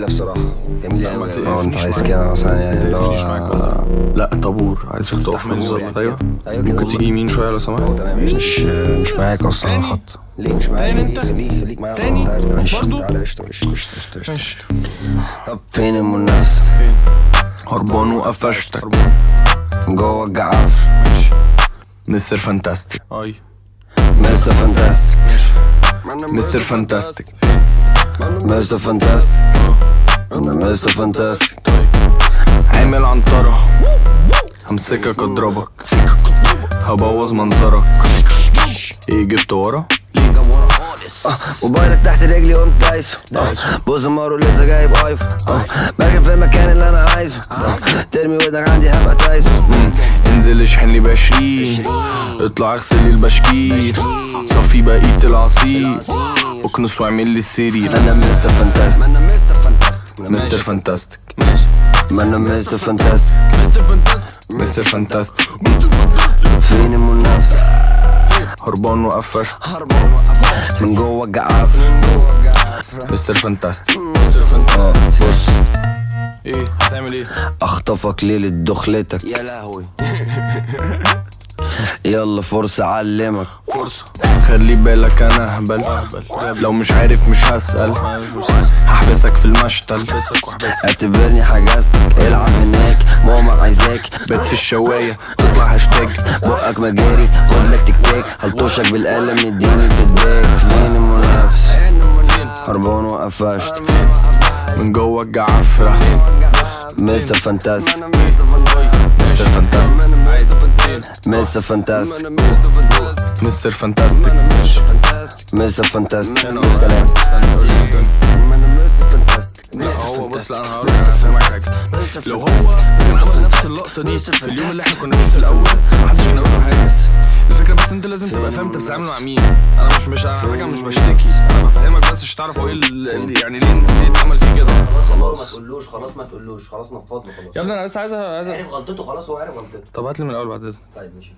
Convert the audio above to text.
جميلة بصراحة جميلة قوي آه أنت. عايز كده مثلا يعني اللي هو لا طابور. عايزك تقف من طابور بالظبط. يعني أيوه كده. ممكن. تيجي يمين شوية لو سمحت. هو تمام. مش مش معاك أصلا على الخط. ليه مش معايا تاني أنت؟ خليك خليك معايا. تاني؟ تعالى تعالى. قشطة قشطة ماشي. طب فين المنافس؟ هربان وقفشتك. جوه الجعاف Mister Fantastic. أي. Mister Fantastic. Mister Fantastic. Mister Fantastic Mister Fantastic عامل عنترة. همسكك اضربك هبوظ منظرك إيه جبت ورا موبايلك تحت رجلي قمت دايسه بص مارو لسه جايب iPhone. بركن في المكان اللي أنا عايزه. ترمي ودنك عندي هبقى تايسون مم. انزل اشحن لي بعشرين اطلع اغسل لي البشكير. صفي بقية العصير. اكنس واعمل لي السرير أنا Mister Fantastic. Mister Fantastic. ما أنا Mister Fantastic. Mister Fantastic. فين المنافس هربان وقفش. من جوه الجعاف Mister Fantastic. آه بص. إيه هتعمل إيه؟ أخطفك ليلة دخلتك. يا لهوي. يلا فرصة أعلمك. فرصة. خلي بالك أنا أهبل. لو مش عارف مش هسأل. هحبسك في المشتل. اعتبرني حجزتك. العب هناك. ماما عايزاك. بات في الشواية. تطلع هاشتاج. بقك مجاري. خد لك تكتاك. هلطشك بالقلم. اديني في الداك. فين المنافس؟ هربان وقفشت. من جوه الجعفرة. Mister Fantastic. Mister Fantastic. Mister Fantastic Mister Fantastic Mister Fantastic هو بص لا أنا هقول لك هفهمك حاجة. لو هو عمل نفس اللقطة دي في اليوم اللي إحنا كنا فيه في الأول محدش كان هيقول له حاجة. الفكرة بس أنت لازم تبقى فاهم انت بتتعامل مع مين. أنا مش مش حاجة مش بشتكي. أنا بفهمك بس مش تعرف هو إيه ال- ال- يعني ليه ليه اتعمل فيه كده. خلاص ما تقولوش خلاص ما تقولوش خلاص نفض له خلاص. يا ابني أنا بس عايز عايز عارف غلطته؟ خلاص هو عارف غلطته. طب هات لي من الأول بعد إذنك. طيب ماشي.